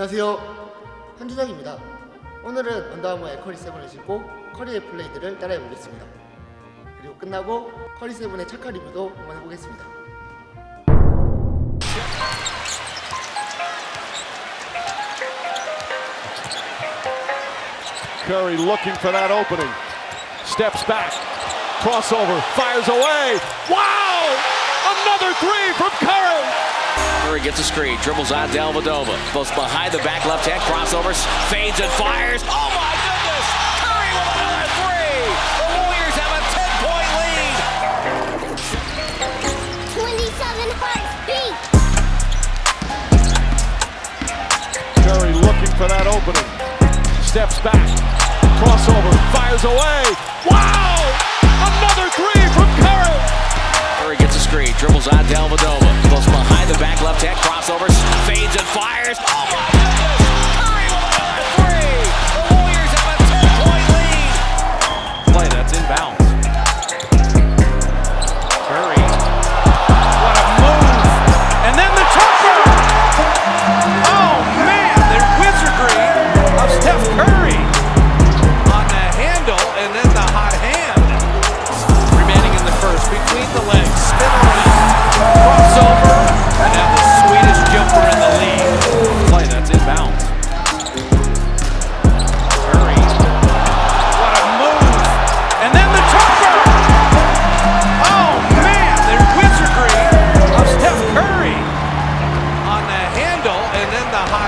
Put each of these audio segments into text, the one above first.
안녕하세요 한주작입니다 오늘은 언더아머 에커리 7을 신고 커리의 플레이들을 따라해 보겠습니다 그리고 끝나고 커리 7의 착화 리뷰도 한번 해보겠습니다 Curry looking for that opening. Steps back. Crossover. Fires away. Wow! Curry gets a screen, dribbles on Dellavedova. Goes behind the back left hand, crossovers, fades and fires. Oh my goodness! Curry with another three! The Warriors have a 10 point lead! 27 hearts beat. Curry looking for that opening. Steps back. Crossover. Fires away. Wow! Dribbles on Dellavedova. Goes behind the back left hand, crossovers, fades and fires. Oh my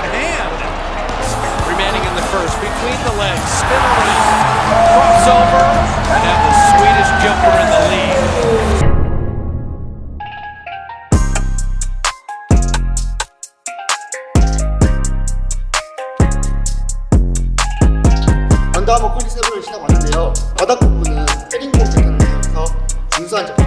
then the hot hand. Remaining in the first between the legs. Spin around. Crossover. And now the sweetest jumper in the league. 언더아머 커리 7을 신어봤는데요 바닥 부분은 헤링공 재단을 사용해서 준수한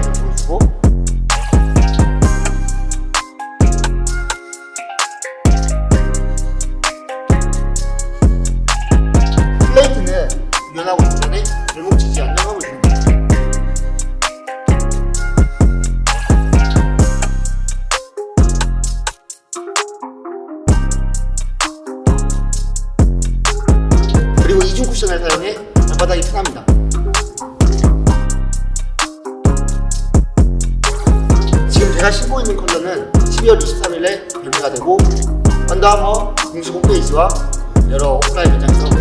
쿠션을 사용해 발바닥이 편합니다. 지금 제가 신고 있는 컬러는 12월 23일에 발매가 되고 언더아머 공식 홈페이지와 여러 오프라인 매장에서